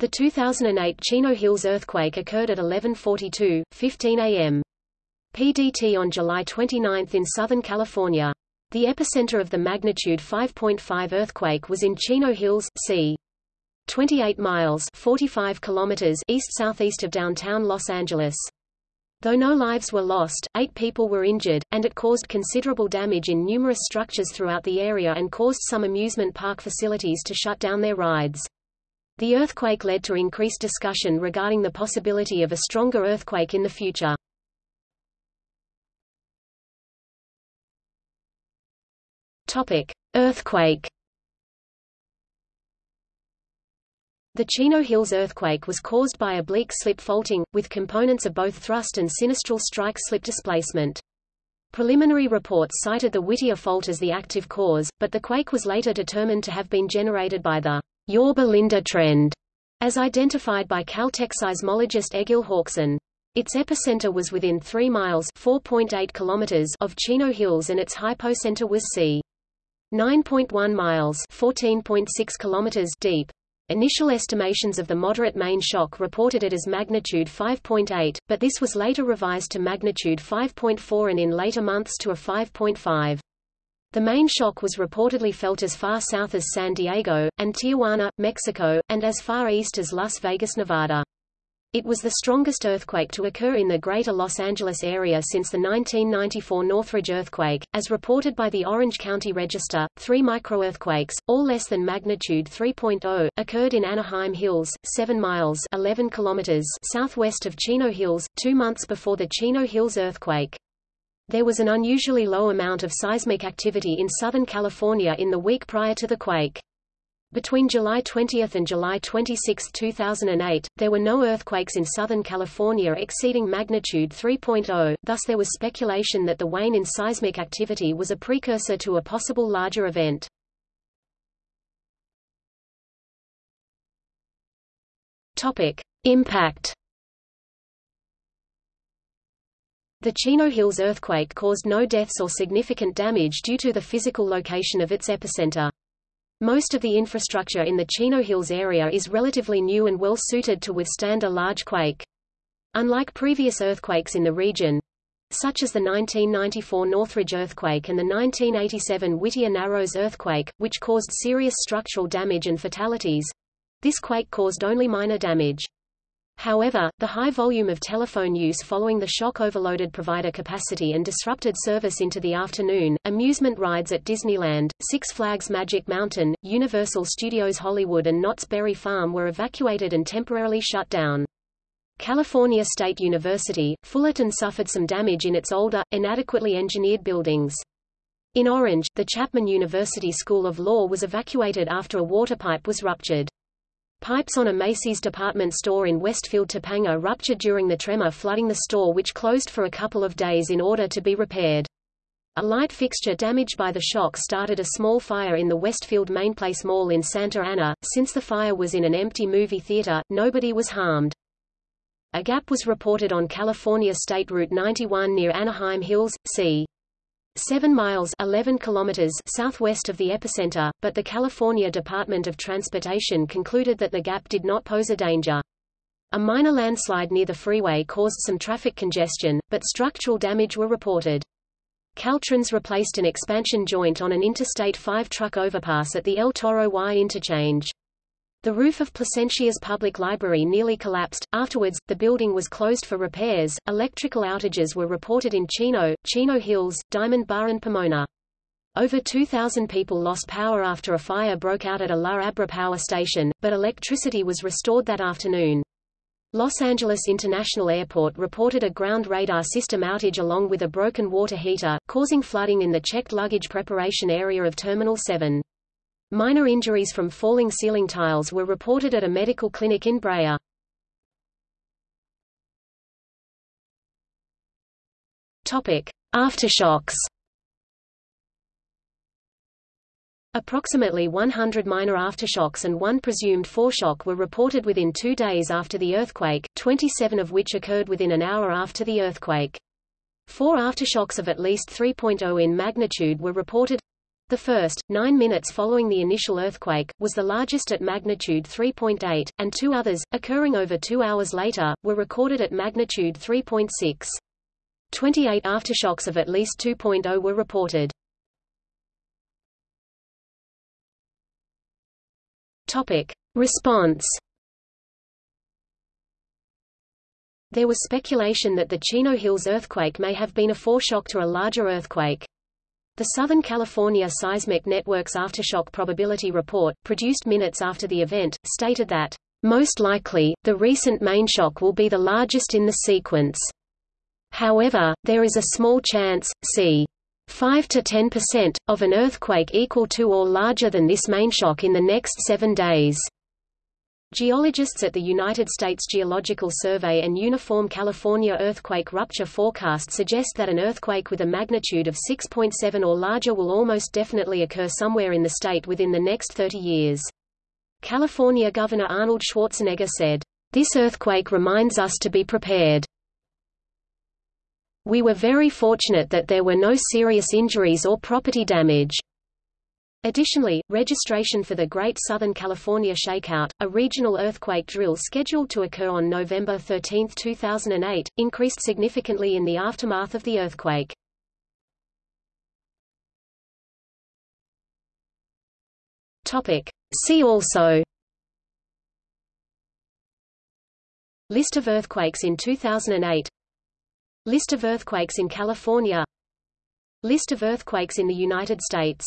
The 2008 Chino Hills earthquake occurred at 11:42, 15 a.m. PDT on July 29 in Southern California. The epicenter of the magnitude 5.5 earthquake was in Chino Hills, c. 28 miles 45 kilometers east-southeast of downtown Los Angeles. Though no lives were lost, eight people were injured, and it caused considerable damage in numerous structures throughout the area and caused some amusement park facilities to shut down their rides. The earthquake led to increased discussion regarding the possibility of a stronger earthquake in the future. Topic: Earthquake. The Chino Hills earthquake was caused by oblique slip faulting, with components of both thrust and sinistral strike slip displacement. Preliminary reports cited the Whittier fault as the active cause, but the quake was later determined to have been generated by the Yorba-Linda trend, as identified by Caltech seismologist Egil Hauksson. Its epicenter was within 3 miles (4.8 kilometers) of Chino Hills and its hypocenter was c. 9.1 miles (14.6 kilometers) deep. Initial estimations of the moderate main shock reported it as magnitude 5.8, but this was later revised to magnitude 5.4 and in later months to a 5.5. The main shock was reportedly felt as far south as San Diego, and Tijuana, Mexico, and as far east as Las Vegas, Nevada. It was the strongest earthquake to occur in the greater Los Angeles area since the 1994 Northridge earthquake, as reported by the Orange County Register. Three microearthquakes, all less than magnitude 3.0, occurred in Anaheim Hills, 7 miles 11 kilometers southwest of Chino Hills, two months before the Chino Hills earthquake. There was an unusually low amount of seismic activity in Southern California in the week prior to the quake. Between July 20 and July 26, 2008, there were no earthquakes in Southern California exceeding magnitude 3.0, thus there was speculation that the wane in seismic activity was a precursor to a possible larger event. Topic. Impact The Chino Hills earthquake caused no deaths or significant damage due to the physical location of its epicenter. Most of the infrastructure in the Chino Hills area is relatively new and well suited to withstand a large quake. Unlike previous earthquakes in the region, such as the 1994 Northridge earthquake and the 1987 Whittier Narrows earthquake, which caused serious structural damage and fatalities, this quake caused only minor damage. However, the high volume of telephone use following the shock overloaded provider capacity and disrupted service into the afternoon. Amusement rides at Disneyland, Six Flags Magic Mountain, Universal Studios Hollywood, and Knott's Berry Farm were evacuated and temporarily shut down. California State University, Fullerton suffered some damage in its older, inadequately engineered buildings. In Orange, the Chapman University School of Law was evacuated after a water pipe was ruptured. Pipes on a Macy's department store in Westfield Topanga ruptured during the tremor flooding the store which closed for a couple of days in order to be repaired. A light fixture damaged by the shock started a small fire in the Westfield Mainplace Mall in Santa Ana. Since the fire was in an empty movie theater, nobody was harmed. A gap was reported on California State Route 91 near Anaheim Hills, c. 7 miles 11 kilometers southwest of the epicenter, but the California Department of Transportation concluded that the gap did not pose a danger. A minor landslide near the freeway caused some traffic congestion, but structural damage were reported. Caltrans replaced an expansion joint on an Interstate 5 truck overpass at the El Toro Y interchange. The roof of Placentia's public library nearly collapsed. Afterwards, the building was closed for repairs. Electrical outages were reported in Chino, Chino Hills, Diamond Bar, and Pomona. Over 2,000 people lost power after a fire broke out at a La Habra power station, but electricity was restored that afternoon. Los Angeles International Airport reported a ground radar system outage along with a broken water heater, causing flooding in the checked luggage preparation area of Terminal 7. Minor injuries from falling ceiling tiles were reported at a medical clinic in Brea. Topic: Aftershocks. Approximately 100 minor aftershocks and one presumed foreshock were reported within two days after the earthquake, 27 of which occurred within an hour after the earthquake. Four aftershocks of at least 3.0 in magnitude were reported, The first, nine minutes following the initial earthquake, was the largest at magnitude 3.8, and two others, occurring over two hours later, were recorded at magnitude 3.6. 28 aftershocks of at least 2.0 were reported. Topic. Response There was speculation that the Chino Hills earthquake may have been a foreshock to a larger earthquake. The Southern California Seismic Network's Aftershock Probability Report, produced minutes after the event, stated that, "...most likely, the recent main shock will be the largest in the sequence. However, there is a small chance, c. 5 to 10%, of an earthquake equal to or larger than this main shock in the next seven days." Geologists at the United States Geological Survey and Uniform California Earthquake Rupture Forecast suggest that an earthquake with a magnitude of 6.7 or larger will almost definitely occur somewhere in the state within the next 30 years. California Governor Arnold Schwarzenegger said, This earthquake reminds us to be prepared. We were very fortunate that there were no serious injuries or property damage. Additionally, registration for the Great Southern California Shakeout, a regional earthquake drill scheduled to occur on November 13, 2008, increased significantly in the aftermath of the earthquake. Topic. See also List of earthquakes in 2008 List of earthquakes in California List of earthquakes in the United States